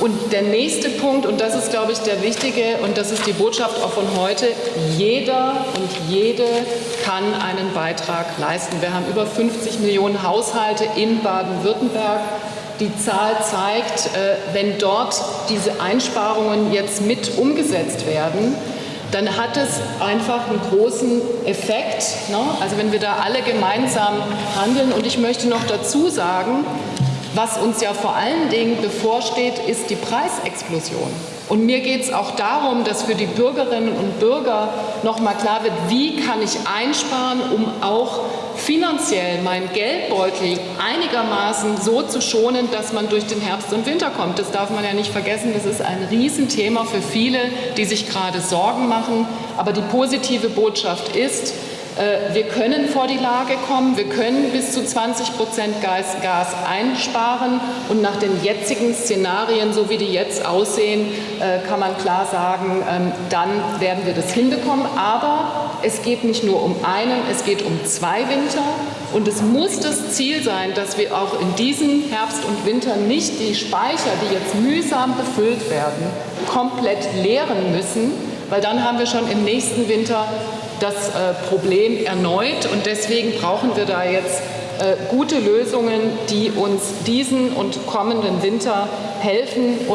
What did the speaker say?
Und der nächste Punkt, und das ist, glaube ich, der wichtige, und das ist die Botschaft auch von heute, jeder und jede kann einen Beitrag leisten. Wir haben über 50 Millionen Haushalte in Baden-Württemberg. Die Zahl zeigt, äh, wenn dort diese Einsparungen jetzt mit umgesetzt werden, dann hat es einfach einen großen Effekt. Ne? Also wenn wir da alle gemeinsam handeln. Und ich möchte noch dazu sagen, was uns ja vor allen Dingen bevorsteht, ist die Preisexplosion. Und mir geht es auch darum, dass für die Bürgerinnen und Bürger noch mal klar wird, wie kann ich einsparen, um auch finanziell meinen Geldbeutel einigermaßen so zu schonen, dass man durch den Herbst und Winter kommt. Das darf man ja nicht vergessen. Das ist ein Riesenthema für viele, die sich gerade Sorgen machen. Aber die positive Botschaft ist, wir können vor die Lage kommen, wir können bis zu 20 Prozent Gas, Gas einsparen. Und nach den jetzigen Szenarien, so wie die jetzt aussehen, äh, kann man klar sagen, ähm, dann werden wir das hinbekommen. Aber es geht nicht nur um einen, es geht um zwei Winter. Und es muss das Ziel sein, dass wir auch in diesem Herbst und Winter nicht die Speicher, die jetzt mühsam befüllt werden, komplett leeren müssen, weil dann haben wir schon im nächsten Winter das äh, Problem erneut. Und deswegen brauchen wir da jetzt äh, gute Lösungen, die uns diesen und kommenden Winter helfen.